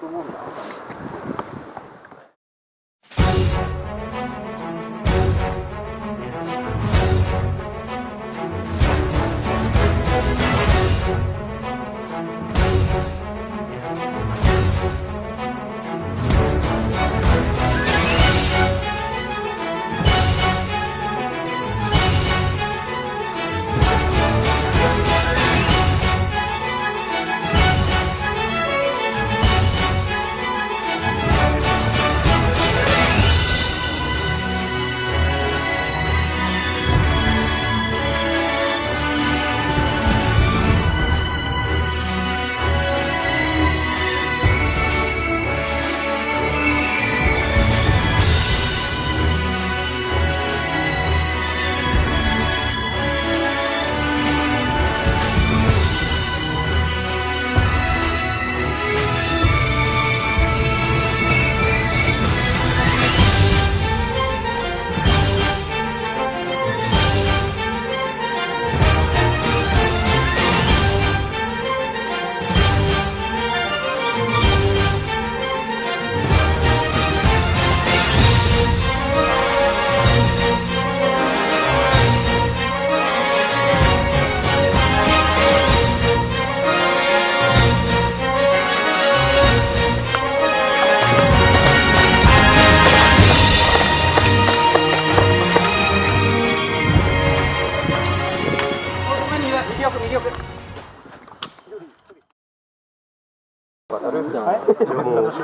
と思うんだ。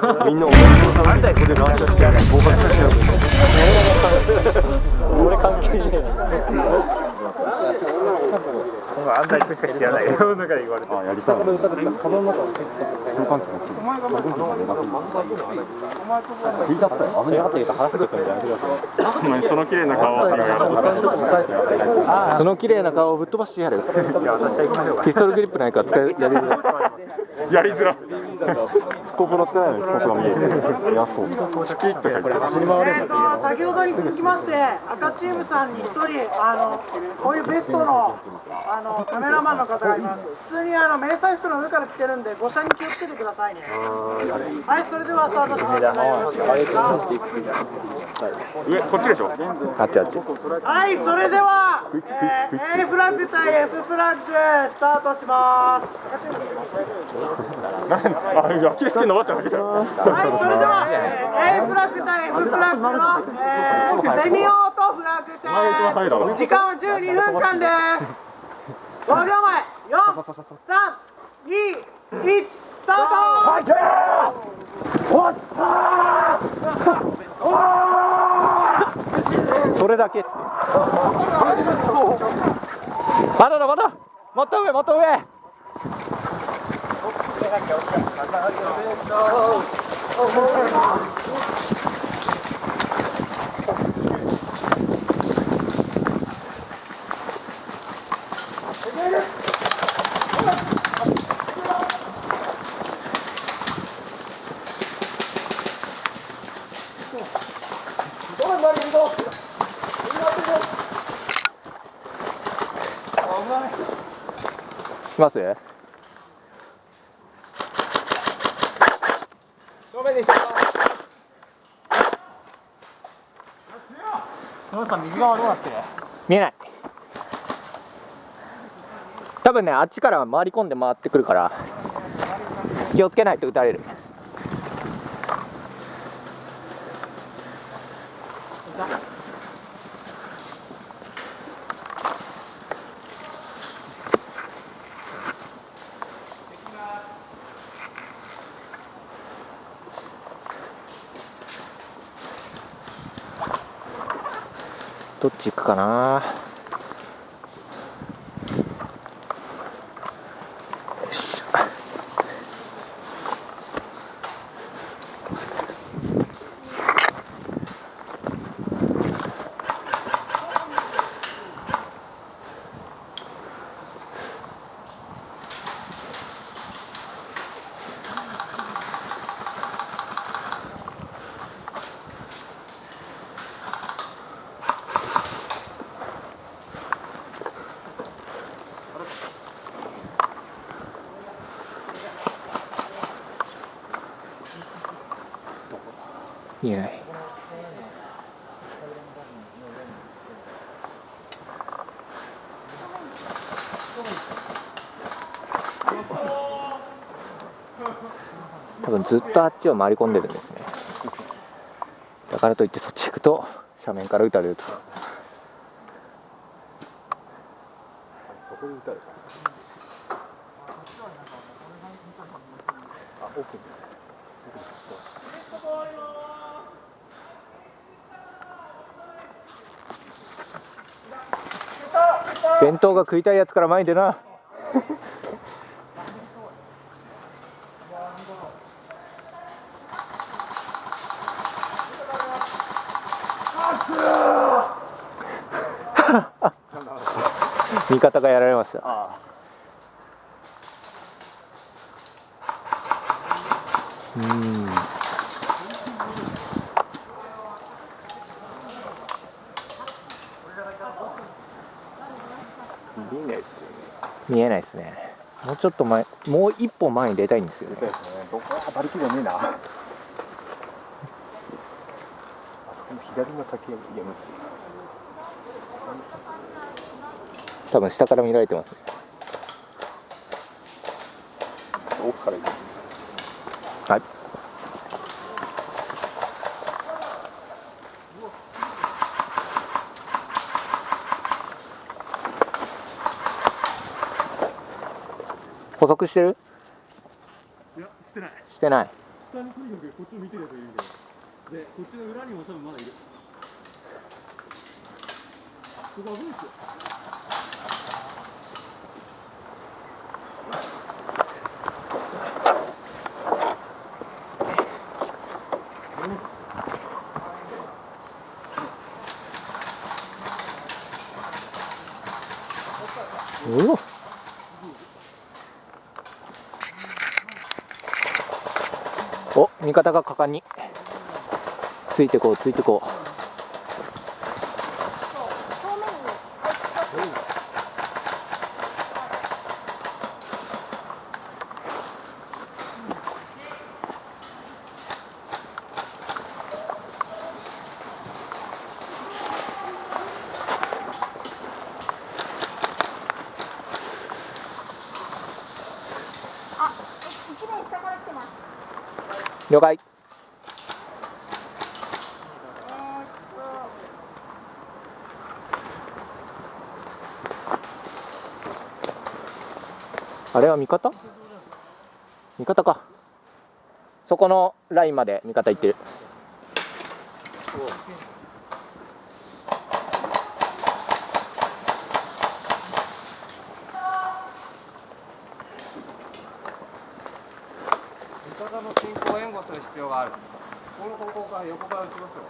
みんな俺のこれ乱射してやる暴発してやる俺関係ねえあんた行くしか知らないよだから言われいないって言うと腹立ってくるやめてくださいお前その綺麗な顔はやろうとその綺麗な顔をぶっ飛ばしてやるピストルグリップないか使いやりやりづらスコープ乗ってないのにスコープが見える。エアスコープ。チキッと書いて走り回れる先ほどに続きまして赤チームさんに一人あのこういうベストのあのカメラマンの方がいます。普通にあの迷彩服の上から着てるんで誤射に気をつけてくださいね。はいそれではスタートします。上こっちでしょ？あっちあっち。はいそれでは、えー、A フラッグ対 F フラッグスタートします。あアキレス腱伸ばしたはいそれでは、えー、A フラッグ対 F フラッグの、えー、セミオートフラッグ戦時間は12分間です5秒前4、3、2、1、スタート。それだけまだだまだもっと上もっと上。します見えない。多分ねあっちから回り込んで回ってくるから気をつけないと撃たれるどっち行くかな。見えない。多分ずっとあっちを回り込んでるんですね。だからといってそっち行くと斜面から撃たれると。そこで打たれたあ奥に奥に弁当が食いたいやつから前に出な。味方がやられましたあうんあ見えないですよね見えないですねもうちょっと前もう一歩前に出たいんですよね。ね。どこねえな。あそこの左の竹やめて多分下から見られてますね。奥から行くはい補足してる？いや、してない。してない下にとにかくこっちを見てるやつがいるんだよ。で、こっちの裏にも多分まだいる。ここ危ないっすよ。うおお味方が果敢についてこうついてこうあ、一面下から来てます。了解、あれは味方？味方か。そこのラインまで味方行ってる味方の進行を援護する必要がある。横から打ちますよ。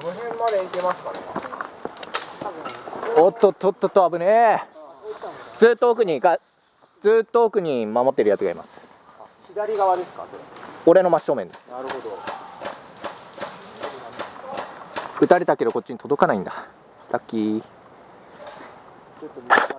どの辺まで行けますかね。おっとっとっとっと危ねえずっと奥にがずっと奥に守ってるやつがいます左側ですか。俺の真正面ですなるほど。撃たれたけどこっちに届かないんだラッキー Tip of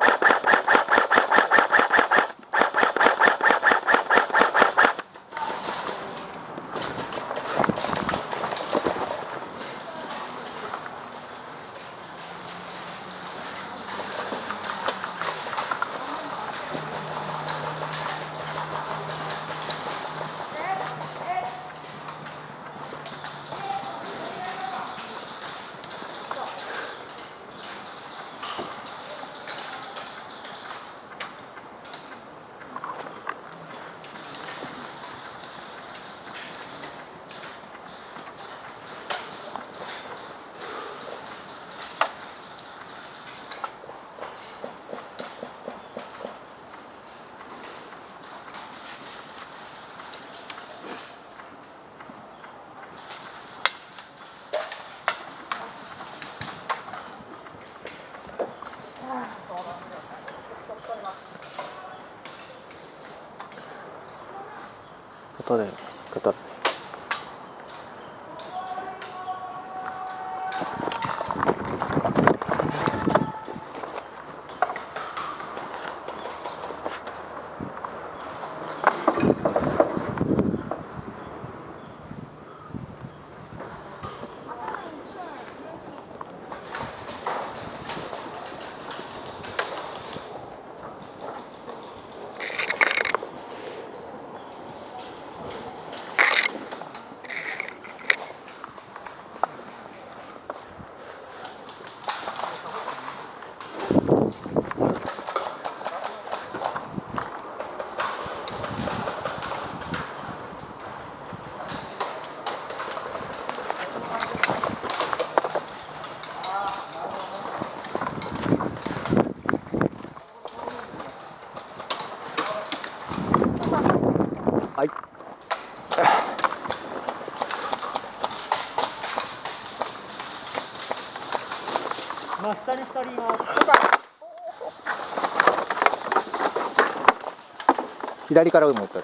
ことで語って真下に2人います。左からもう一回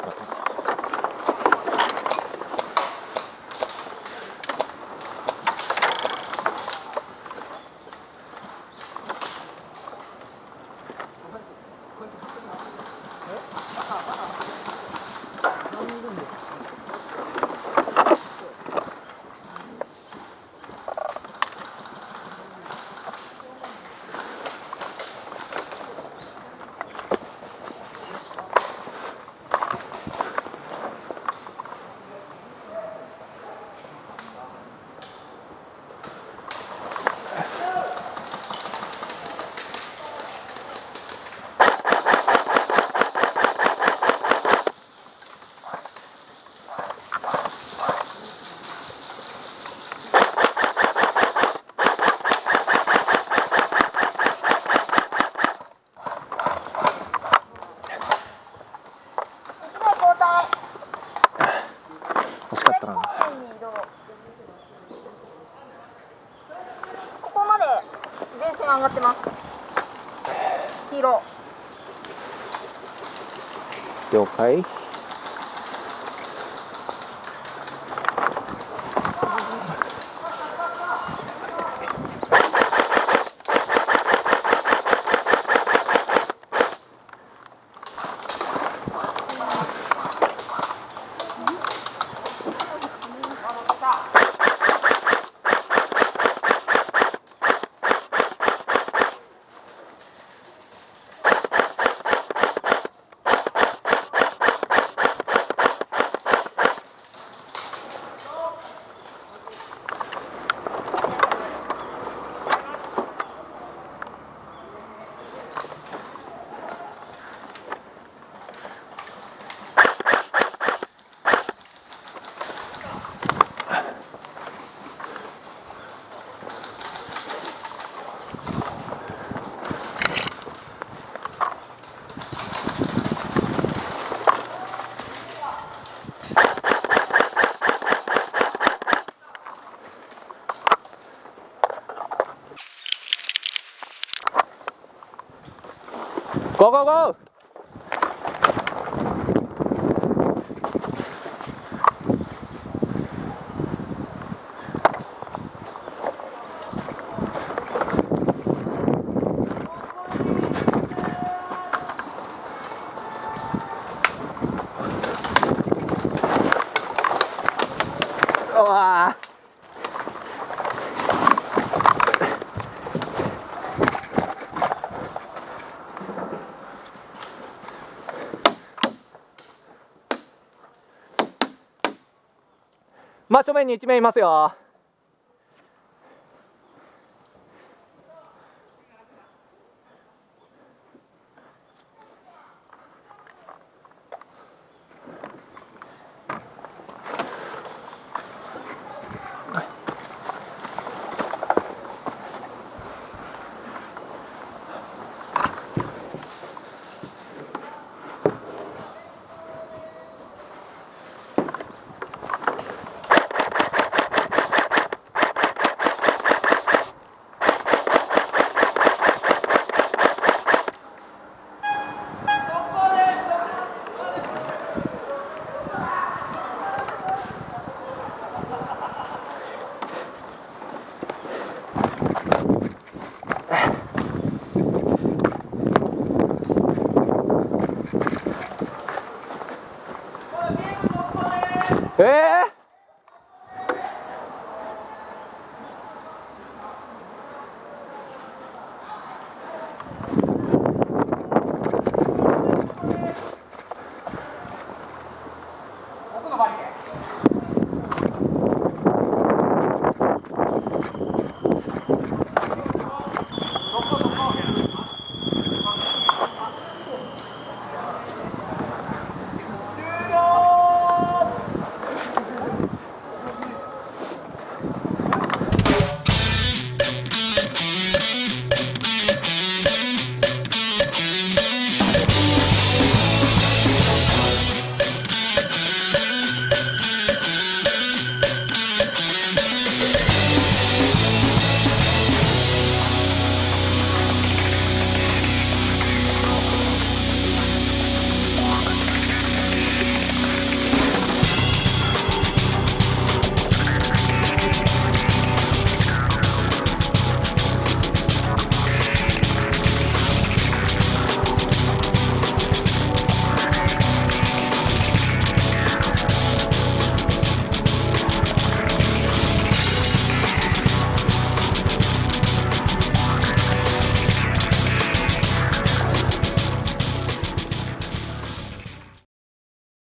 Go, go, go! 真正面に1名いますよ。Hey!